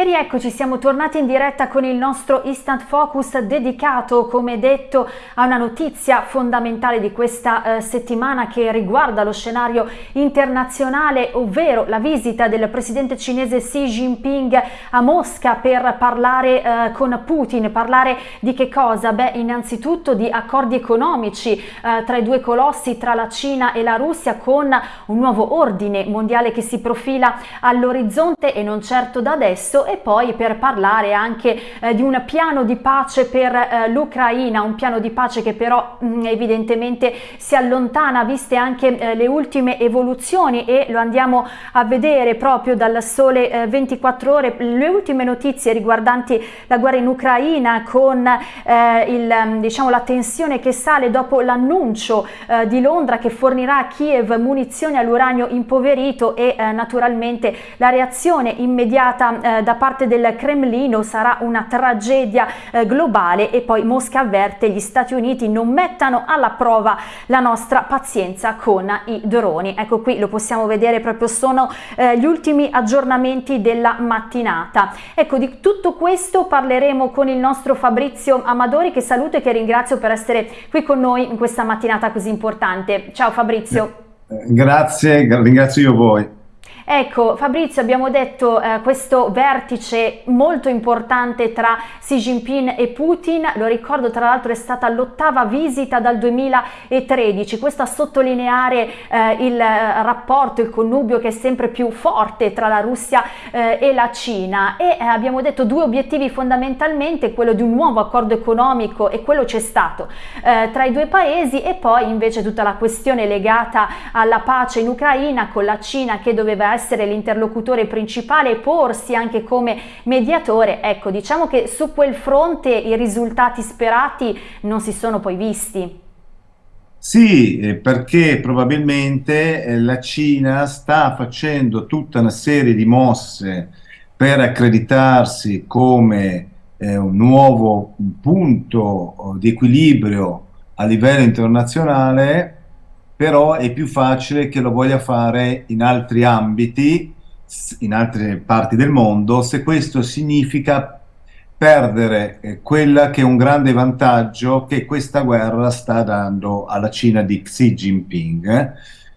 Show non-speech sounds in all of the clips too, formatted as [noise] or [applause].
E rieccoci, siamo tornati in diretta con il nostro Instant Focus dedicato, come detto, a una notizia fondamentale di questa eh, settimana che riguarda lo scenario internazionale, ovvero la visita del presidente cinese Xi Jinping a Mosca per parlare eh, con Putin. Parlare di che cosa? Beh, innanzitutto di accordi economici eh, tra i due colossi, tra la Cina e la Russia, con un nuovo ordine mondiale che si profila all'orizzonte e non certo da adesso e poi per parlare anche eh, di un piano di pace per eh, l'Ucraina, un piano di pace che però mh, mm, evidentemente si allontana viste anche eh, le ultime evoluzioni e lo andiamo a vedere proprio dal sole 24 eh, ore, le ultime notizie riguardanti la guerra in Ucraina con eh, il, mm, diciamo, la tensione che sale dopo l'annuncio eh, di Londra che fornirà a Kiev munizioni all'uranio impoverito e naturalmente la reazione immediata da da parte del Cremlino sarà una tragedia eh, globale e poi Mosca avverte gli Stati Uniti non mettano alla prova la nostra pazienza con i droni. Ecco qui lo possiamo vedere proprio sono eh, gli ultimi aggiornamenti della mattinata. Ecco di tutto questo parleremo con il nostro Fabrizio Amadori che saluto e che ringrazio per essere qui con noi in questa mattinata così importante. Ciao Fabrizio. Grazie, ringrazio io voi. Ecco Fabrizio abbiamo detto eh, questo vertice molto importante tra Xi Jinping e Putin, lo ricordo tra l'altro è stata l'ottava visita dal 2013, questo a sottolineare eh, il eh, rapporto, il connubio che è sempre più forte tra la Russia eh, e la Cina. E eh, abbiamo detto due obiettivi fondamentalmente, quello di un nuovo accordo economico e quello c'è stato eh, tra i due paesi. E poi invece tutta la questione legata alla pace in Ucraina con la Cina che doveva essere essere l'interlocutore principale e porsi anche come mediatore, ecco diciamo che su quel fronte i risultati sperati non si sono poi visti. Sì, eh, perché probabilmente eh, la Cina sta facendo tutta una serie di mosse per accreditarsi come eh, un nuovo punto oh, di equilibrio a livello internazionale però è più facile che lo voglia fare in altri ambiti, in altre parti del mondo, se questo significa perdere eh, quella che è un grande vantaggio che questa guerra sta dando alla Cina di Xi Jinping, eh?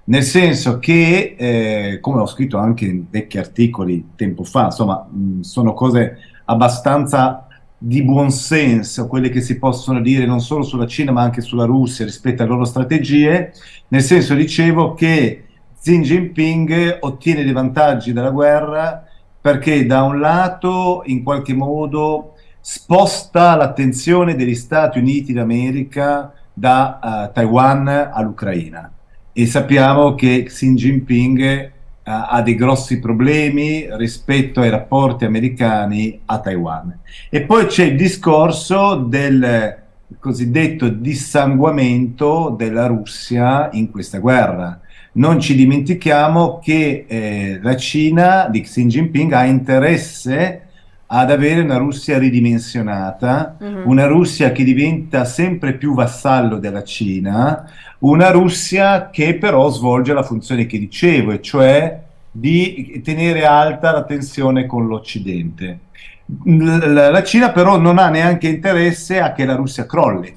nel senso che, eh, come ho scritto anche in vecchi articoli tempo fa, insomma, mh, sono cose abbastanza di buonsenso, quelle che si possono dire non solo sulla Cina ma anche sulla Russia rispetto alle loro strategie, nel senso dicevo che Xi Jinping ottiene dei vantaggi dalla guerra perché da un lato in qualche modo sposta l'attenzione degli Stati Uniti d'America da uh, Taiwan all'Ucraina. E sappiamo che Xi Jinping ha dei grossi problemi rispetto ai rapporti americani a Taiwan. E poi c'è il discorso del cosiddetto dissanguamento della Russia in questa guerra. Non ci dimentichiamo che eh, la Cina di Xi Jinping ha interesse ad avere una Russia ridimensionata, uh mhm. -huh. una Russia che diventa sempre più vassallo della Cina, una Russia che però svolge la funzione che dicevo, e cioè di tenere alta la tensione con l'Occidente. La Cina però non ha neanche interesse a che la Russia crolli,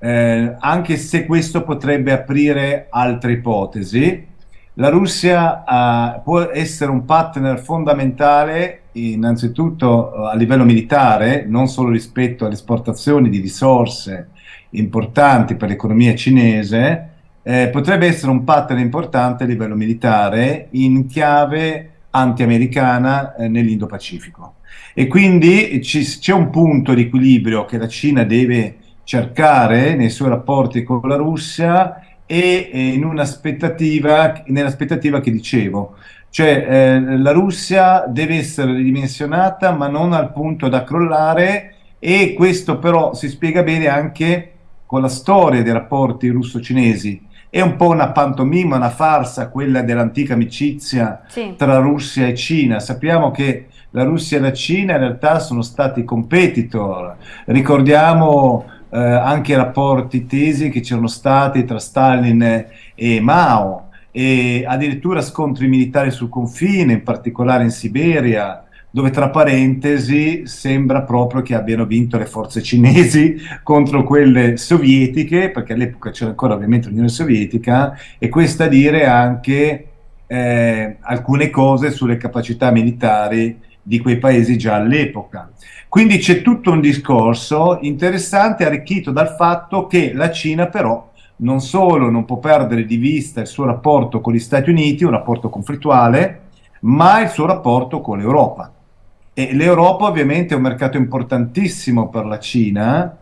eh, anche se questo potrebbe aprire altre ipotesi. La Russia uh, può essere un partner fondamentale innanzitutto a livello militare, non solo rispetto alle esportazioni di risorse importanti per l'economia cinese, eh, potrebbe essere un partner importante a livello militare in chiave anti-americana eh, nell'Indo-Pacifico. E quindi c'è un punto di equilibrio che la Cina deve cercare nei suoi rapporti con la Russia e eh, in un'aspettativa, nell'aspettativa che dicevo, cioè eh, la Russia deve essere ridimensionata ma non al punto da crollare e questo però si spiega bene anche con la storia dei rapporti russo-cinesi. È un po' una pantomima, una farsa quella dell'antica amicizia sì. tra Russia e Cina. Sappiamo che la Russia e la Cina in realtà sono stati competitor. Ricordiamo eh, anche i rapporti tesi che c'erano stati tra Stalin e Mao e addirittura scontri militari sul confine, in particolare in Siberia, dove tra parentesi sembra proprio che abbiano vinto le forze cinesi [laughs] contro quelle sovietiche, perché all'epoca c'era ancora ovviamente l'Unione Sovietica, e questa a dire anche eh, alcune cose sulle capacità militari di quei paesi già all'epoca. Quindi c'è tutto un discorso interessante arricchito dal fatto che la Cina però non solo non può perdere di vista il suo rapporto con gli Stati Uniti, un rapporto conflittuale, ma il suo rapporto con l'Europa. E l'Europa ovviamente è un mercato importantissimo per la Cina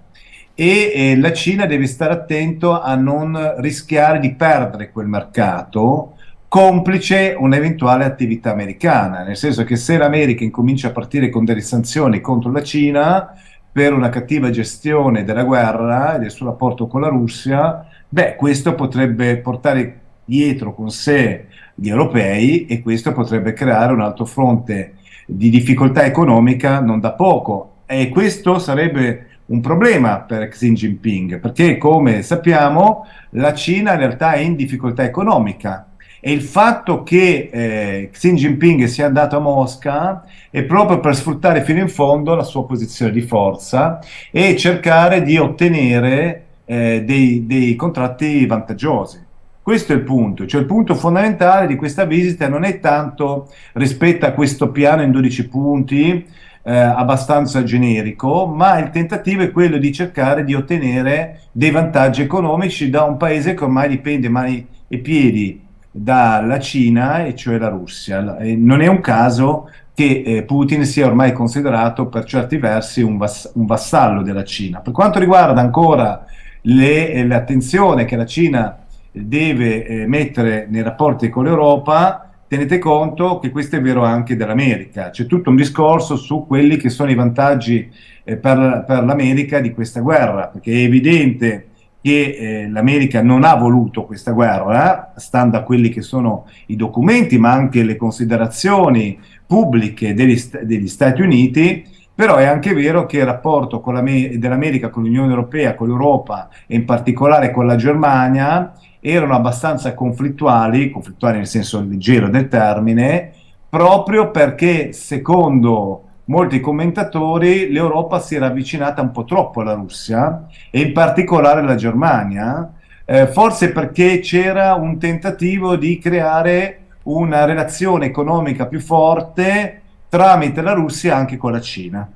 e, e la Cina deve stare attento a non rischiare di perdere quel mercato complice un'eventuale attività americana, nel senso che se l'America incomincia a partire con delle sanzioni contro la Cina per una cattiva gestione della guerra e del suo rapporto con la Russia, beh, questo potrebbe portare dietro con sé gli europei e questo potrebbe creare un altro fronte di difficoltà economica non da poco. E questo sarebbe un problema per Xi Jinping perché come sappiamo la Cina in realtà è in difficoltà economica. E il fatto che eh, Xi Jinping sia andato a Mosca è proprio per sfruttare fino in fondo la sua posizione di forza e cercare di ottenere eh, dei, dei contratti vantaggiosi. Questo è il punto, cioè il punto fondamentale di questa visita non è tanto rispetto a questo piano in 12 punti eh, abbastanza generico, ma il tentativo è quello di cercare di ottenere dei vantaggi economici da un paese che ormai dipende mani e piedi dalla Cina, e cioè la Russia. E non è un caso che eh, Putin sia ormai considerato per certi versi un, vass un vassallo della Cina. Per quanto riguarda ancora l'attenzione che la Cina deve eh, mettere nei rapporti con l'Europa, tenete conto che questo è vero anche dell'America. C'è tutto un discorso su quelli che sono i vantaggi eh, per, per l'America di questa guerra, perché è evidente che eh, l'America non ha voluto questa guerra, stando a quelli che sono i documenti, ma anche le considerazioni pubbliche degli, degli Stati Uniti, però è anche vero che il rapporto dell'America con l'Unione Europea, con l'Europa e in particolare con la Germania erano abbastanza conflittuali, conflittuali nel senso leggero del termine, proprio perché secondo molti commentatori l'Europa si era avvicinata un po' troppo alla Russia e in particolare alla Germania, eh, forse perché c'era un tentativo di creare una relazione economica più forte tramite la Russia anche con la Cina.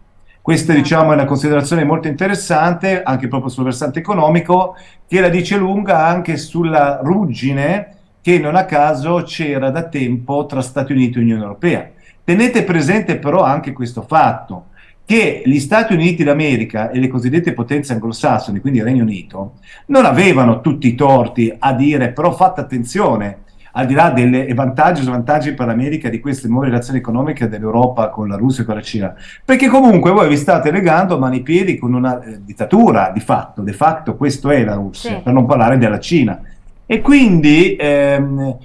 Questa diciamo, è una considerazione molto interessante, anche proprio sul versante economico, che la dice lunga anche sulla ruggine che non a caso c'era da tempo tra Stati Uniti e Unione Europea. Tenete presente però anche questo fatto, che gli Stati Uniti d'America e le cosiddette potenze anglosassoni, quindi il Regno Unito, non avevano tutti i torti a dire però fate attenzione, al di là dei vantaggi e svantaggi per l'America di queste nuove relazioni economiche dell'Europa con la Russia e con la Cina, perché comunque voi vi state legando mani e piedi con una eh, dittatura di fatto, de facto questo è la Russia, sì. per non parlare della Cina. E quindi ehm,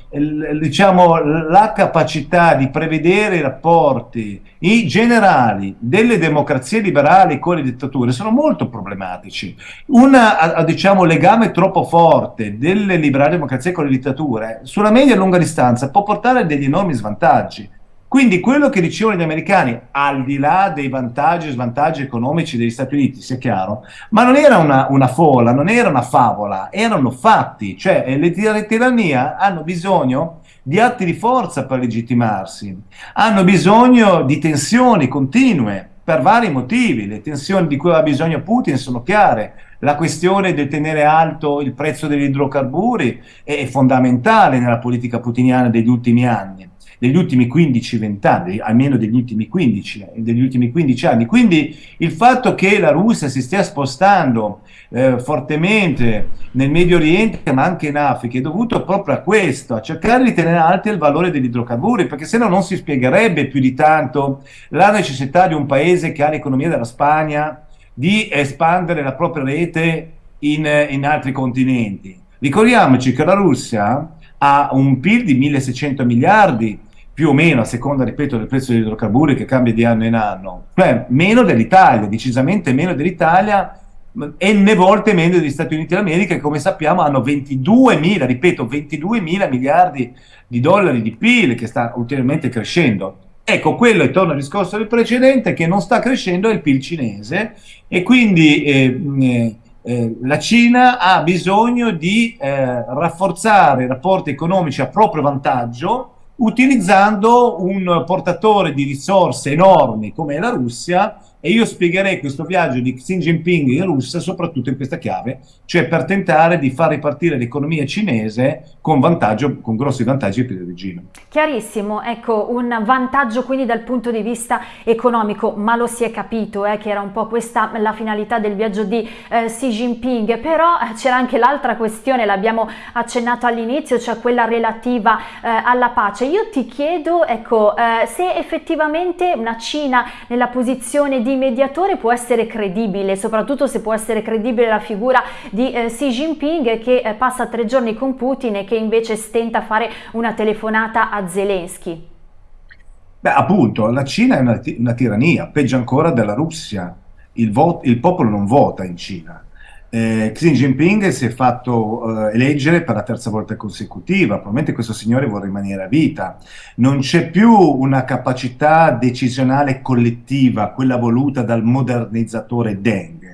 diciamo, la capacità di prevedere i rapporti i generali delle democrazie liberali con le dittature sono molto problematici. Un diciamo, legame troppo forte delle liberali democrazie con le dittature sulla media e lunga distanza può portare a degli enormi svantaggi. Quindi quello che dicevano gli americani, al di là dei vantaggi e svantaggi economici degli Stati Uniti, sia chiaro, ma non era una, una folla, non era una favola, erano fatti, cioè le, le tirannie hanno bisogno di atti di forza per legittimarsi, hanno bisogno di tensioni continue per vari motivi, le tensioni di cui ha bisogno Putin sono chiare, la questione del tenere alto il prezzo degli idrocarburi è fondamentale nella politica putiniana degli ultimi anni degli ultimi 15-20 anni, almeno degli ultimi 15, degli ultimi 15 anni. Quindi il fatto che la Russia si stia spostando eh, fortemente nel Medio Oriente, ma anche in Africa, è dovuto proprio a questo, a cercare di tenere alto il valore degli idrocarburi, perché se no non si spiegherebbe più di tanto la necessità di un paese che ha l'economia della Spagna di espandere la propria rete in, in altri continenti. Ricordiamoci che la Russia ha un PIL di 1600 miliardi, più o meno, a seconda, ripeto, del prezzo degli idrocarburi che cambia di anno in anno, cioè meno dell'Italia, decisamente meno dell'Italia, n volte meno degli Stati Uniti d'America che come sappiamo hanno 22 ripeto, 22 mila miliardi di dollari di PIL che sta ulteriormente crescendo. Ecco, quello, e torno al discorso del precedente, che non sta crescendo è il PIL cinese e quindi eh, eh, eh, la Cina ha bisogno di eh, rafforzare i rapporti economici a proprio vantaggio utilizzando un portatore di risorse enormi come la Russia e io spiegherei questo viaggio di Xi Jinping in Russia soprattutto in questa chiave, cioè per tentare di far ripartire l'economia cinese con, vantaggio, con grossi vantaggi per il regime. Chiarissimo, ecco, un vantaggio quindi dal punto di vista economico, ma lo si è capito eh, che era un po' questa la finalità del viaggio di eh, Xi Jinping, però eh, c'era anche l'altra questione, l'abbiamo accennato all'inizio, cioè quella relativa eh, alla pace. Io ti chiedo, ecco, eh, se effettivamente una Cina nella posizione di mediatore può essere credibile, soprattutto se può essere credibile la figura di eh, Xi Jinping che passa tre giorni con Putin e che invece stenta a fare una telefonata a Zelensky. Beh, appunto, la Cina è una, una tirannia, peggio ancora della Russia. Il, il popolo non vota in Cina eh, Xi Jinping si è fatto eh, eleggere per la terza volta consecutiva, probabilmente questo signore vuole rimanere a vita. Non c'è più una capacità decisionale collettiva, quella voluta dal modernizzatore Deng.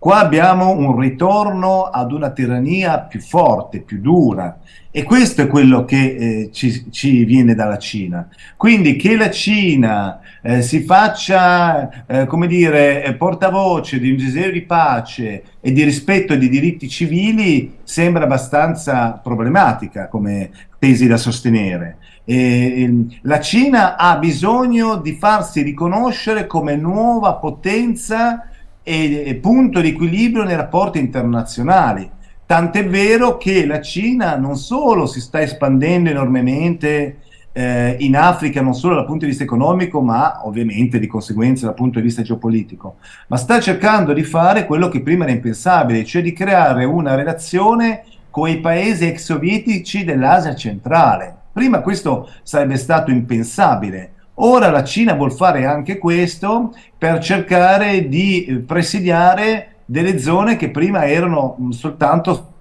Qua abbiamo un ritorno ad una tirannia più forte, più dura e questo è quello che eh, ci, ci, viene dalla Cina. Quindi che la Cina eh, si faccia, eh, come dire, portavoce di un desiderio di pace e di rispetto dei diritti civili sembra abbastanza problematica come tesi da sostenere. E, la Cina ha bisogno di farsi riconoscere come nuova potenza e punto di equilibrio nei rapporti internazionali. Tant'è vero che la Cina non solo si sta espandendo enormemente eh, in Africa, non solo dal punto di vista economico, ma ovviamente di conseguenza dal punto di vista geopolitico, ma sta cercando di fare quello che prima era impensabile, cioè di creare una relazione con i paesi ex sovietici dell'Asia centrale. Prima questo sarebbe stato impensabile. Ora la Cina vuol fare anche questo per cercare di eh, presidiare delle zone che prima erano mm, soltanto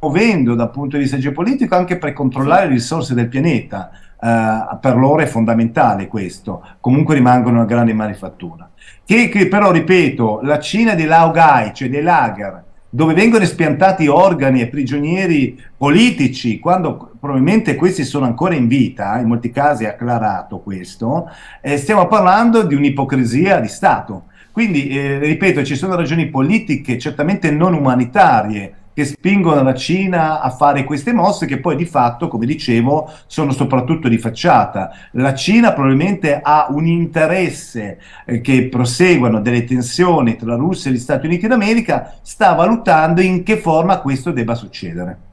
muovendo dal punto di vista geopolitico anche per controllare le risorse del pianeta. Uh, per loro è fondamentale questo, comunque rimangono una grande manifattura. Che, che però, ripeto, la Cina dei Laogai, cioè dei lager, dove vengono espiantati organi e prigionieri politici, quando probabilmente questi sono ancora in vita, in molti casi è acclarato questo, eh, stiamo parlando di un'ipocrisia di Stato. Quindi, eh, ripeto, ci sono ragioni politiche, certamente non umanitarie, che spingono la Cina a fare queste mosse che poi di fatto, come dicevo, sono soprattutto di facciata. La Cina probabilmente ha un interesse eh, che proseguano delle tensioni tra la Russia e gli Stati Uniti d'America, sta valutando in che forma questo debba succedere.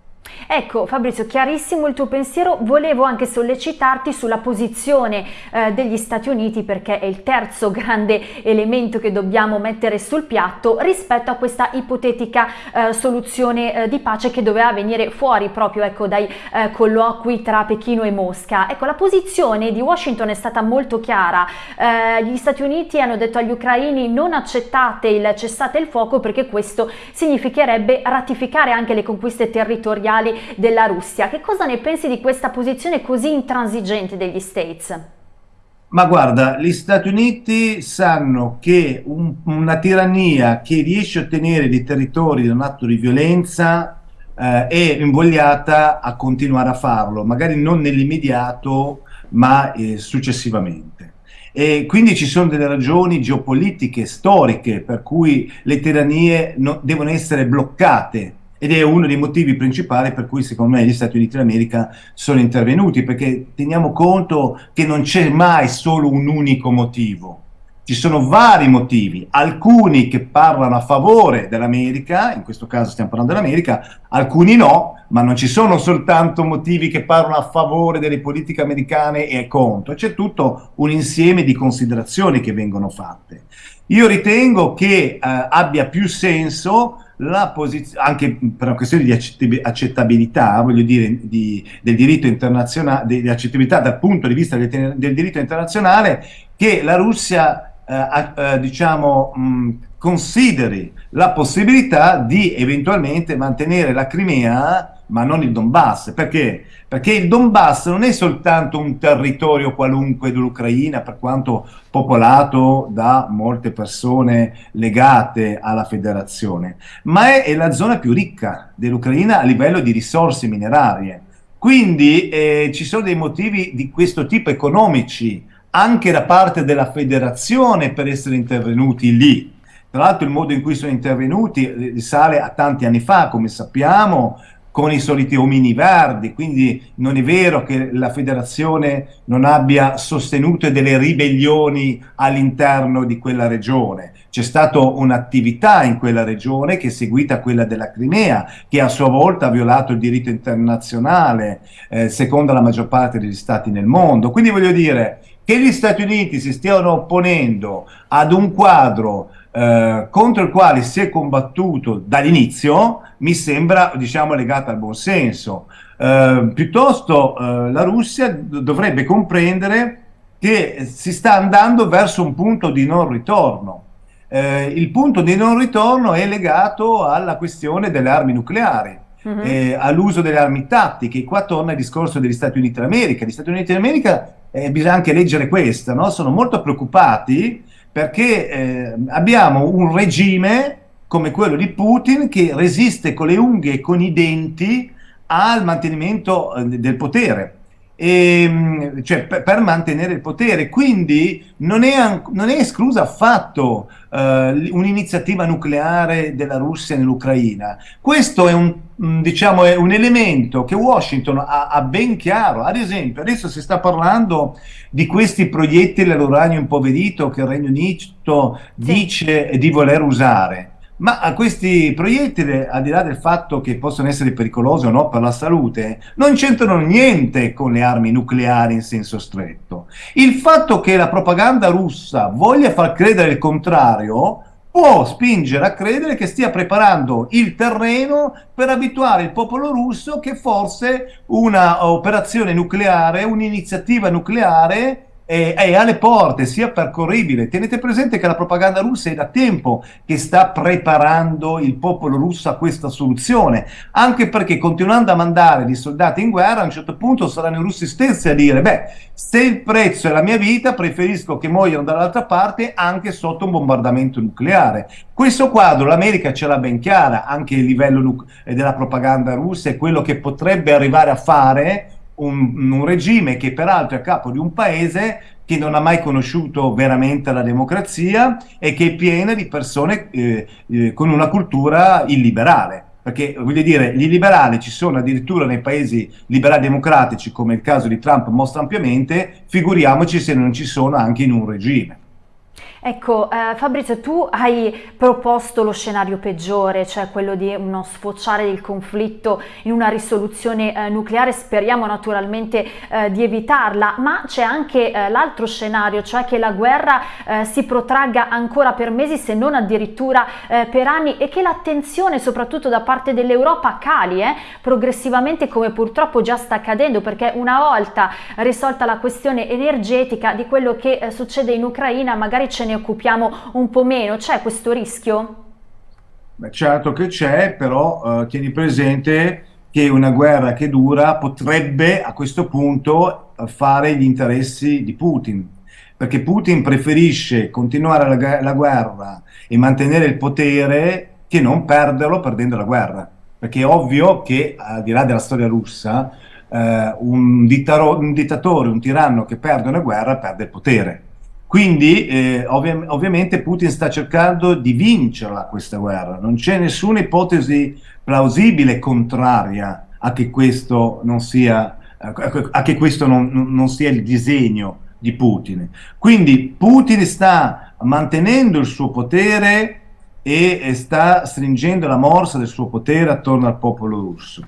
Ecco Fabrizio, chiarissimo il tuo pensiero, volevo anche sollecitarti sulla posizione eh, degli Stati Uniti perché è il terzo grande elemento che dobbiamo mettere sul piatto rispetto a questa ipotetica eh, soluzione eh, di pace che doveva venire fuori proprio ecco, dai eh, colloqui tra Pechino e Mosca. Ecco, la posizione di Washington è stata molto chiara, eh, gli Stati Uniti hanno detto agli ucraini non accettate il cessate il fuoco perché questo significherebbe ratificare anche le conquiste territoriali della Russia. Che cosa ne pensi di questa posizione così intransigente degli States? Ma guarda, gli Stati Uniti sanno che un, una tirannia che riesce a ottenere dei territori da un atto di violenza eh, è invogliata a continuare a farlo, magari non nell'immediato, ma eh, successivamente. E quindi ci sono delle ragioni geopolitiche, storiche, per cui le tirannie no, devono essere bloccate ed è uno dei motivi principali per cui secondo me gli Stati Uniti d'America sono intervenuti, perché teniamo conto che non c'è mai solo un unico motivo, ci sono vari motivi, alcuni che parlano a favore dell'America, in questo caso stiamo parlando dell'America, alcuni no, ma non ci sono soltanto motivi che parlano a favore delle politiche americane e contro, c'è tutto un insieme di considerazioni che vengono fatte. Io ritengo che eh, abbia più senso la posizione, anche per una questione di accettabilità, voglio dire, di, del diritto internazionale, di accettabilità dal punto di vista del, del diritto internazionale, che la Russia eh, eh, diciamo, mh, consideri la possibilità di eventualmente mantenere la Crimea ma non il Donbass. Perché? Perché il Donbass non è soltanto un territorio qualunque dell'Ucraina, per quanto popolato da molte persone legate alla federazione, ma è, è la zona più ricca dell'Ucraina a livello di risorse minerarie. Quindi eh, ci sono dei motivi di questo tipo economici anche da parte della federazione per essere intervenuti lì. Tra l'altro il modo in cui sono intervenuti risale a tanti anni fa, come sappiamo, con i soliti omini verdi, quindi non è vero che la federazione non abbia sostenuto delle ribellioni all'interno di quella regione. C'è stata un'attività in quella regione che è seguita a quella della Crimea, che a sua volta ha violato il diritto internazionale, eh, secondo la maggior parte degli stati nel mondo. Quindi voglio dire che gli Stati Uniti si stiano opponendo ad un quadro eh, contro il quale si è combattuto dall'inizio mi sembra diciamo legato al buonsenso. Eh, piuttosto eh, la Russia dovrebbe comprendere che si sta andando verso un punto di non ritorno. Eh, il punto di non ritorno è legato alla questione delle armi nucleari. Uh mhm. -huh. all'uso delle armi tattiche, qua torna il discorso degli Stati Uniti d'America. Gli Stati Uniti d'America, eh, bisogna anche leggere questo, no? sono molto preoccupati perché eh, abbiamo un regime come quello di Putin che resiste con le unghie e con i denti al mantenimento eh, del potere. E, ehm, cioè, per, per, mantenere il potere. Quindi non è, non è esclusa affatto uh, un'iniziativa nucleare della Russia nell'Ucraina. Questo è un, diciamo, è un, elemento che Washington ha, ha, ben chiaro. Ad esempio, adesso si sta parlando di questi proiettili all'uranio impoverito che il Regno Unito sì. dice di voler usare. Ma a questi proiettili, al di là del fatto che possono essere pericolosi o no per la salute, non c'entrano niente con le armi nucleari in senso stretto. Il fatto che la propaganda russa voglia far credere il contrario può spingere a credere che stia preparando il terreno per abituare il popolo russo che forse una operazione nucleare, un'iniziativa nucleare è, è alle porte, sia percorribile. Tenete presente che la propaganda russa è da tempo che sta preparando il popolo russo a questa soluzione, anche perché continuando a mandare dei soldati in guerra, a un certo punto saranno i russi stessi a dire, beh, se il prezzo è la mia vita, preferisco che muoiano dall'altra parte anche sotto un bombardamento nucleare. Questo quadro l'America ce l'ha ben chiara, anche a livello della propaganda russa, è quello che potrebbe arrivare a fare un, un regime che peraltro è a capo di un paese che non ha mai conosciuto veramente la democrazia e che è piena di persone eh, eh, con una cultura illiberale. Perché voglio dire, gli liberali ci sono addirittura nei paesi liberali democratici, come il caso di Trump mostra ampiamente, figuriamoci se non ci sono anche in un regime. Ecco, eh, Fabrizio, tu hai proposto lo scenario peggiore, cioè quello di uno sfociare del conflitto in una risoluzione eh, nucleare, speriamo naturalmente eh, di evitarla, ma c'è anche eh, l'altro scenario, cioè che la guerra eh, si protragga ancora per mesi, se non addirittura eh, per anni, e che l'attenzione soprattutto da parte dell'Europa cali progressivamente come purtroppo già sta accadendo, perché una volta risolta la questione energetica di quello che succede in Ucraina magari ce ne occupiamo un po' meno, c'è questo rischio? Beh, certo che c'è, però eh, tieni presente che una guerra che dura potrebbe a questo punto fare gli interessi di Putin, perché Putin preferisce continuare la, la guerra e mantenere il potere che non perderlo perdendo la guerra, perché è ovvio che al di là della storia russa eh, un, un dittatore, un tiranno che perde una guerra perde il potere quindi eh, ovvi ovviamente Putin sta cercando di vincerla questa guerra, non c'è nessuna ipotesi plausibile contraria a che questo non sia, che questo non, non sia il disegno di Putin. Quindi Putin sta mantenendo il suo potere e sta stringendo la morsa del suo potere attorno al popolo russo.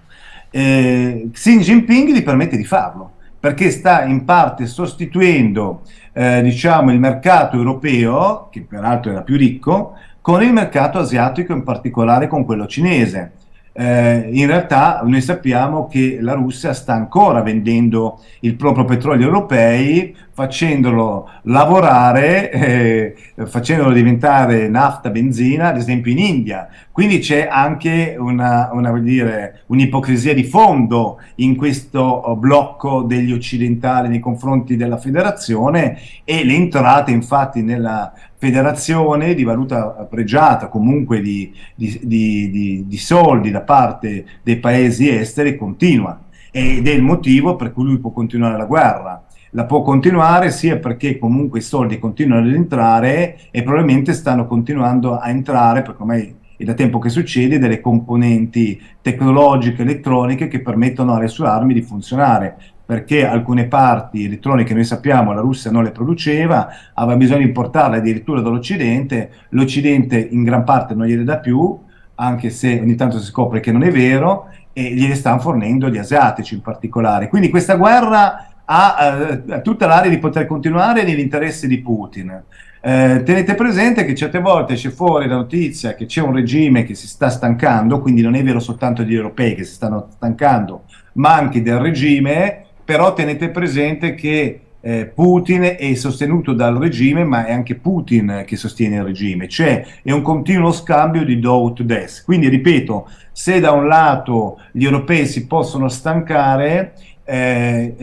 Eh, Xi Jinping gli permette di farlo perché sta in parte sostituendo eh, diciamo, il mercato europeo, che peraltro era più ricco, con il mercato asiatico, in particolare con quello cinese. Eh, in realtà noi sappiamo che la Russia sta ancora vendendo il proprio petrolio europei, facendolo lavorare, eh, facendolo diventare nafta, benzina, ad esempio in India. Quindi c'è anche un'ipocrisia un di fondo in questo blocco degli occidentali nei confronti della federazione e le entrate infatti nella federazione di valuta pregiata, comunque di, di, di, di, soldi da parte dei paesi esteri continua ed è il motivo per cui lui può continuare la guerra. La può continuare sia perché comunque i soldi continuano ad entrare e probabilmente stanno continuando a entrare, perché ormai è da tempo che succede, delle componenti tecnologiche, elettroniche che permettono alle sue armi di funzionare perché alcune parti elettroniche noi sappiamo la Russia non le produceva, aveva bisogno di importarle addirittura dall'Occidente, l'Occidente in gran parte non gliele dà più, anche se ogni tanto si scopre che non è vero, e gliele stanno fornendo gli asiatici in particolare. Quindi questa guerra ha eh, tutta l'area di poter continuare nell'interesse di Putin. Eh, tenete presente che certe volte c'è fuori la notizia che c'è un regime che si sta stancando, quindi non è vero soltanto gli europei che si stanno stancando, ma anche del regime, però tenete presente che eh, Putin è sostenuto dal regime, ma è anche Putin che sostiene il regime, cioè è un continuo scambio di do to des. Quindi ripeto, se da un lato gli europei si possono stancare, eh,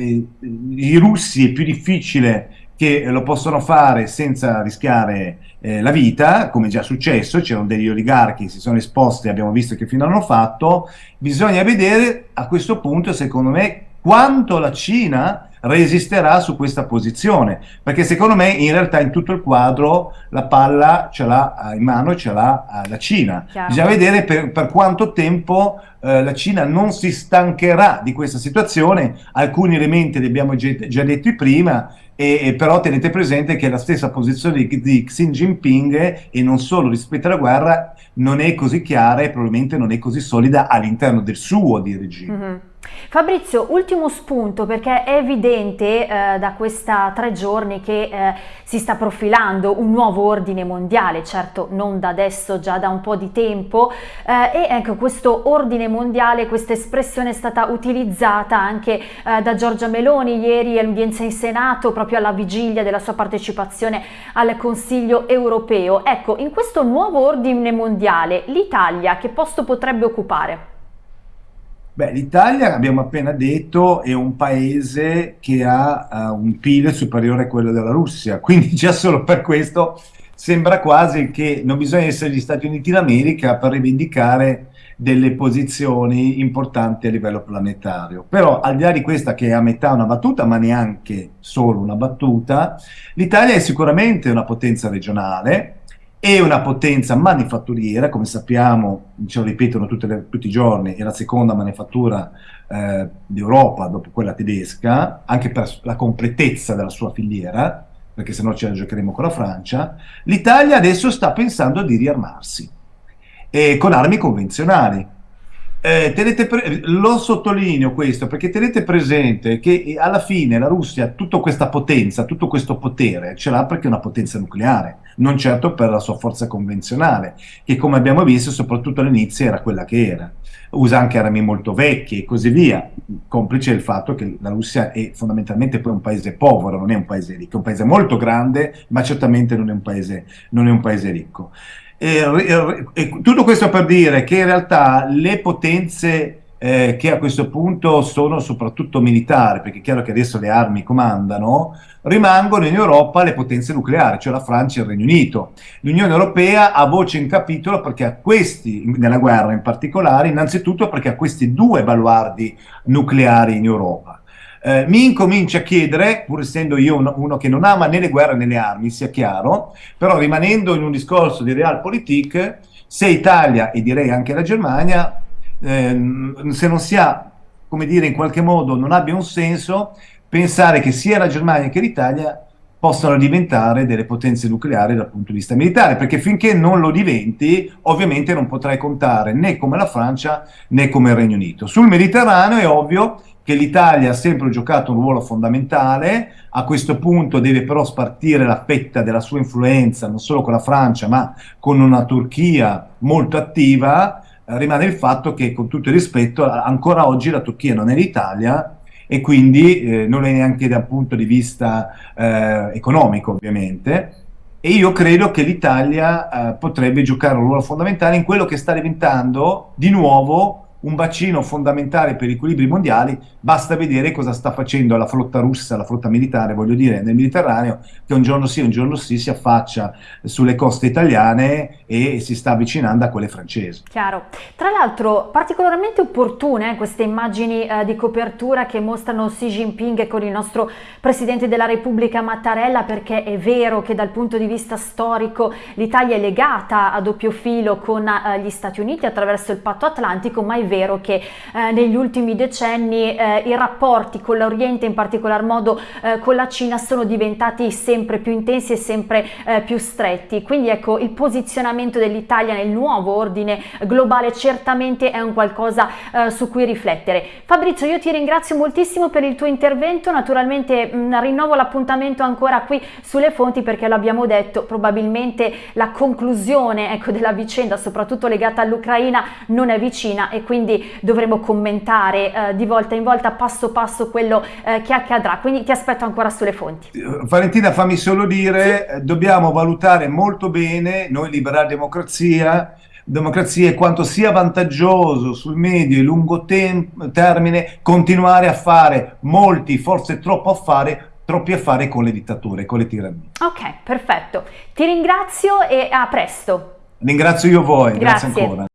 i russi è più difficile che lo possono fare senza rischiare eh, la vita, come è già successo, c'erano degli oligarchi che si sono esposti, abbiamo visto che fino hanno fatto, bisogna vedere a questo punto, secondo me, quanto la Cina resisterà su questa posizione, perché secondo me in realtà in tutto il quadro la palla ce l'ha in mano, ce l'ha la Cina. Chiaro. Bisogna vedere per, per quanto tempo eh, la Cina non si stancherà di questa situazione, alcuni elementi li abbiamo già, già detti prima, e, e, però tenete presente che la stessa posizione di, di Xi Jinping e non solo rispetto alla guerra non è così chiara e probabilmente non è così solida all'interno del suo di regime. Mm -hmm. Fabrizio, ultimo spunto perché è evidente eh, da questi tre giorni che eh, si sta profilando un nuovo ordine mondiale, certo non da adesso, già da un po' di tempo eh, e ecco questo ordine mondiale, questa espressione è stata utilizzata anche eh, da Giorgia Meloni ieri all'udienza in Senato proprio alla vigilia della sua partecipazione al Consiglio europeo. Ecco, in questo nuovo ordine mondiale l'Italia che posto potrebbe occupare? Beh, l'Italia, abbiamo appena detto, è un paese che ha uh, un PIL superiore a quello della Russia, [laughs] quindi già solo per questo sembra quasi che non bisogna essere gli Stati Uniti d'America per rivendicare delle posizioni importanti a livello planetario. Però al di là di questa che è a metà una battuta, ma neanche solo una battuta, l'Italia è sicuramente una potenza regionale, è una potenza manifatturiera, come sappiamo, ce lo ripetono le, tutti i giorni, è la seconda manifattura eh, d'Europa dopo quella tedesca, anche per la completezza della sua filiera, perché se no ce la giocheremo con la Francia, l'Italia adesso sta pensando di riarmarsi, eh, con armi convenzionali. Eh, lo sottolineo questo perché tenete presente che alla fine la Russia tutta questa potenza, tutto questo potere, ce l'ha perché è una potenza nucleare, non certo per la sua forza convenzionale, che come abbiamo visto soprattutto all'inizio era quella che era. Usa anche armi molto vecchie e così via, complice il fatto che la Russia è fondamentalmente poi un paese povero, non è un paese ricco, è un paese molto grande, ma certamente non è un paese, non è un paese ricco. E, e, tutto questo per dire che in realtà le potenze eh, che a questo punto sono soprattutto militari, perché è chiaro che adesso le armi comandano, rimangono in Europa le potenze nucleari, cioè la Francia e il Regno Unito. L'Unione Europea ha voce in capitolo perché a questi, nella guerra in particolare, innanzitutto perché ha questi due baluardi nucleari in Europa eh, mi incomincia a chiedere, pur essendo io uno, uno, che non ama né le guerre né le armi, sia chiaro, però rimanendo in un discorso di realpolitik, se Italia e direi anche la Germania, ehm, se non si ha, come dire, in qualche modo non abbia un senso pensare che sia la Germania che l'Italia possano diventare delle potenze nucleari dal punto di vista militare, perché finché non lo diventi, ovviamente non potrai contare né come la Francia né come il Regno Unito. Sul Mediterraneo è ovvio che l'Italia ha sempre giocato un ruolo fondamentale, a questo punto deve però spartire la fetta della sua influenza non solo con la Francia ma con una Turchia molto attiva, rimane il fatto che, con tutto il rispetto, ancora oggi la Turchia non è l'Italia e quindi eh, non è neanche dal punto di vista eh, economico, ovviamente. E io credo che l'Italia eh, potrebbe giocare un ruolo fondamentale in quello che sta diventando di nuovo un bacino fondamentale per gli equilibri mondiali, basta vedere cosa sta facendo la flotta russa, la flotta militare, voglio dire, nel Mediterraneo, che un giorno sì, un giorno sì si affaccia sulle coste italiane e si sta avvicinando a quelle francesi. Chiaro. Tra l'altro particolarmente opportune eh, queste immagini eh, di copertura che mostrano Xi Jinping con il nostro Presidente della Repubblica Mattarella, perché è vero che dal punto di vista storico l'Italia è legata a doppio filo con eh, gli Stati Uniti attraverso il patto atlantico, ma è vero vero che eh, negli ultimi decenni eh, i rapporti con l'Oriente, in particolar modo eh, con la Cina, sono diventati sempre più intensi e sempre eh, più stretti. Quindi ecco, il posizionamento dell'Italia nel nuovo ordine globale certamente è un qualcosa eh, su cui riflettere. Fabrizio, io ti ringrazio moltissimo per il tuo intervento, naturalmente mh, mm, rinnovo l'appuntamento ancora qui sulle fonti perché l'abbiamo detto, probabilmente la conclusione ecco, della vicenda, soprattutto legata all'Ucraina, non è vicina e quindi quindi dovremo commentare eh, di volta in volta, passo passo, quello eh, che accadrà. Quindi ti aspetto ancora sulle fonti. Valentina, fammi solo dire, sì. dobbiamo valutare molto bene, noi Liberale Democrazia, democrazia e quanto sia vantaggioso sul medio e lungo termine continuare a fare molti, forse troppo affare, troppi affari con le dittature, con le tirannie. Ok, perfetto. Ti ringrazio e a presto. Ringrazio io voi, grazie, grazie ancora.